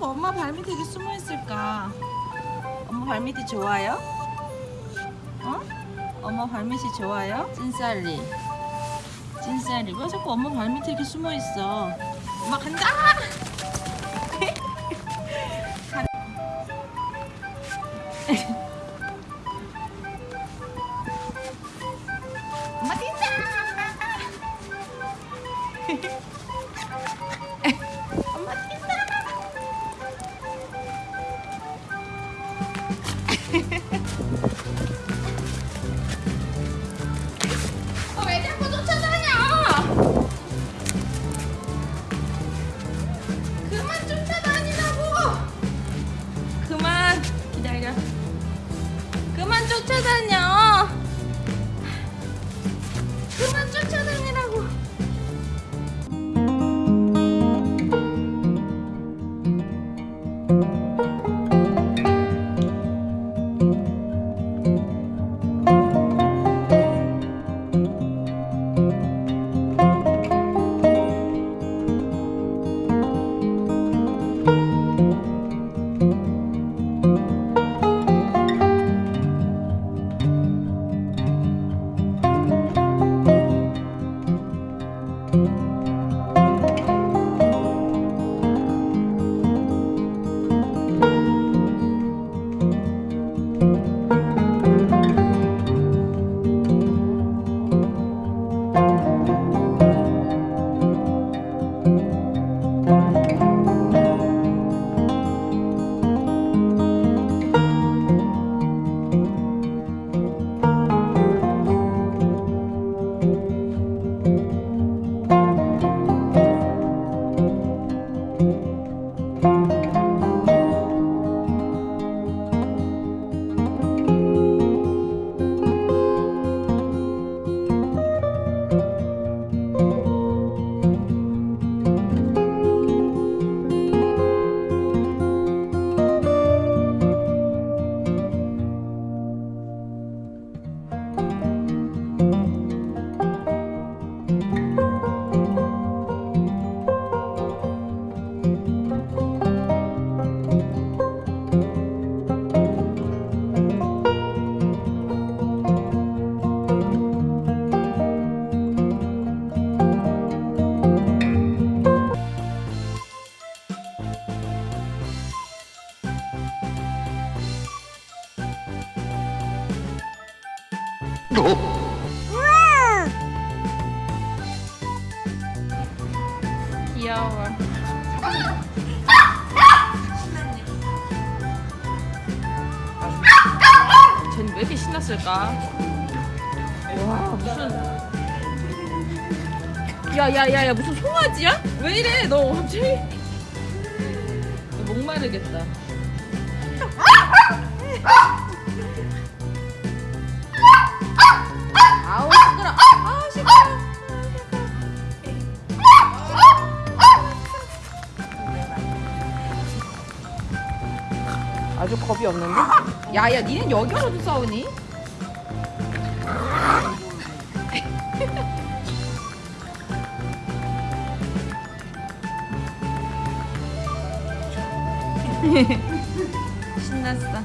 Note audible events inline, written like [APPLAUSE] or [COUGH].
엄마 발밑에 숨어 있을까? 엄마 발밑이 좋아요? 어? 엄마 발밑이 좋아요? 찐쌀리 찐쌀리 왜 자꾸 엄마 발밑에 이렇게 숨어 있어? 엄마 간다! 간- [LAUGHS] 엄마 뛴다! 这个。 귀여워. 쟤는 왜 이렇게 신났을까? 와 무슨 야야야야 무슨 송아지야? 왜 이래 너 갑자기 너 목마르겠다 아주 겁이 없는데? 야야 니는 여기 와서도 싸우니? [LAUGHS] 신났어